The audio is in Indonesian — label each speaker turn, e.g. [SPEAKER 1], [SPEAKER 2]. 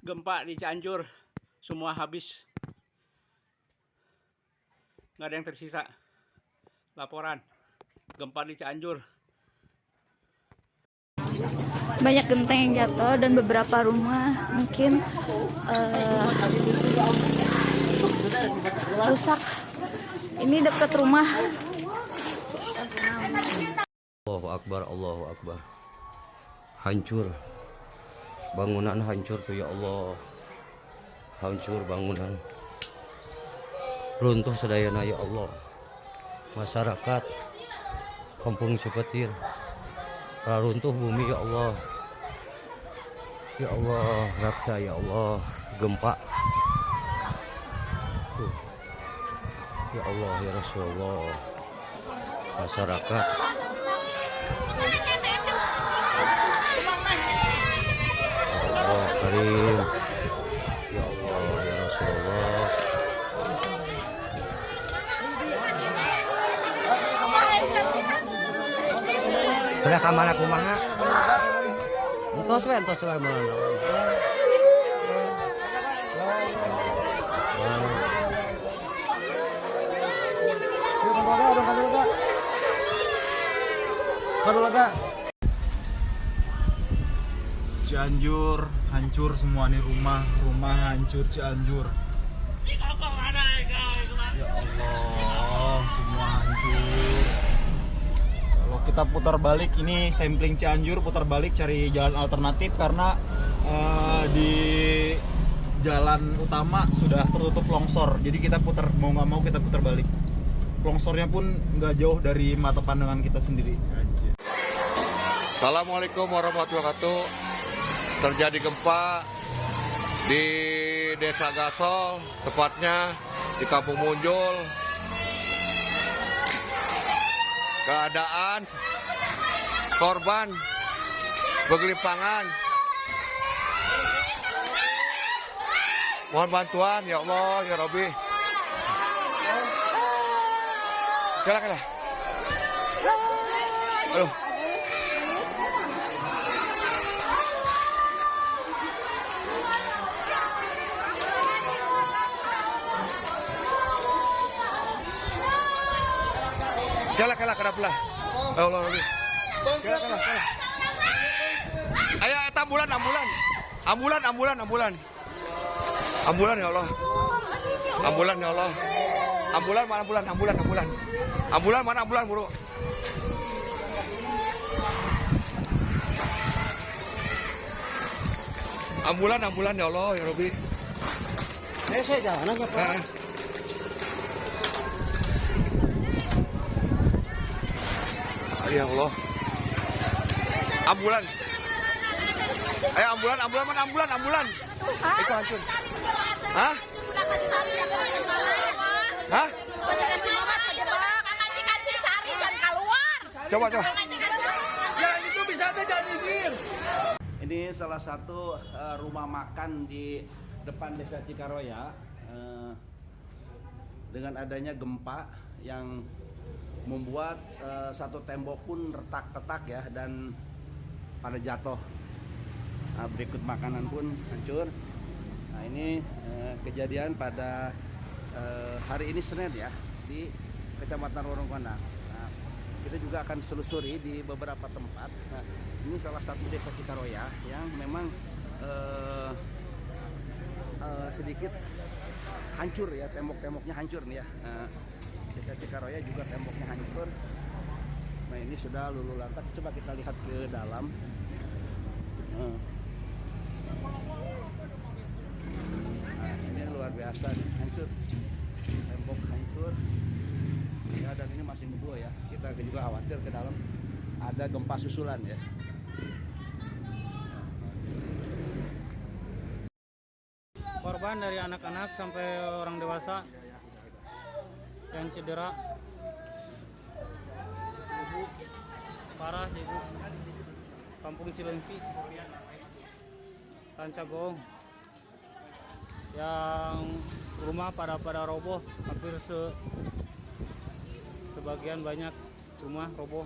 [SPEAKER 1] gempa di Cianjur semua habis. Nggak ada yang tersisa. Laporan gempa di Cianjur.
[SPEAKER 2] Banyak genteng yang jatuh dan beberapa rumah mungkin eh, rusak. Ini dekat rumah.
[SPEAKER 3] Allahu Akbar, Allahu Akbar. Hancur. Bangunan hancur tuh ya Allah. Hancur bangunan. Runtuh sedayana ya Allah. Masyarakat Kampung Cipetir. Runtuh bumi ya Allah. Ya Allah, raksa ya Allah, gempa. Tuh. Ya Allah, ya Rasulullah. Masyarakat Sudah kamar aku mana? Entos we entos lah mana?
[SPEAKER 4] Cianjur hancur semua nih rumah rumah hancur Cianjur kita putar balik ini sampling Cianjur putar balik cari jalan alternatif karena eh, di jalan utama sudah tertutup longsor jadi kita putar mau nggak mau kita putar balik longsornya pun nggak jauh dari mata pandangan kita sendiri.
[SPEAKER 5] Assalamualaikum warahmatullahi wabarakatuh. Terjadi gempa di Desa Gasol, tepatnya di Kampung Munjul. Keadaan korban bergelimpangan. Mohon bantuan ya Allah ya Robi. Kalah. Aduh. Kalah kalah kalah pula. Ya Allah Robi. Kalah kalah kalah. Ayo ambulan ambulan. Ambulan ambulan ambulan. Ambulan ya Allah. Ambulan ya Allah. Ambulan mana ambulan ambulan ambulan. Ambulan mana ambulan buru. Ambulan ambulan ya Allah ya Robi.
[SPEAKER 4] Eh, saya jalan aja
[SPEAKER 5] Ah. Ya Allah. Ambulan. Eh ambulan, ambulan mana ambulan, ambulan. Itu hancur. Hah? Hah? Coba coba.
[SPEAKER 1] Ini salah satu eh, rumah makan di depan desa Cikaroya eh, dengan adanya gempa yang membuat eh, satu tembok pun retak-retak ya dan pada jatuh. Nah, berikut makanan pun hancur. Nah ini eh, kejadian pada eh, hari ini Senin ya di Kecamatan Warungkona. Nah, kita juga akan selusuri di beberapa tempat. Nah, ini salah satu desa Cikaroya yang memang eh, eh, sedikit hancur ya tembok-temboknya hancur nih ya. Nah, desa Cikaroya juga temboknya hancur. Nah ini sudah lulu lantak. Coba kita lihat ke dalam. Nah. Nah, ini luar biasa nih, hancur. Tembok hancur. Ya dan ini masih ngebul ya. Kita juga khawatir ke dalam ada gempa susulan ya.
[SPEAKER 6] korban dari anak-anak sampai orang dewasa yang cedera. Ibu. Parah ibu. Kampung Cilengsi Tancagong yang rumah pada pada roboh hampir se sebagian banyak rumah roboh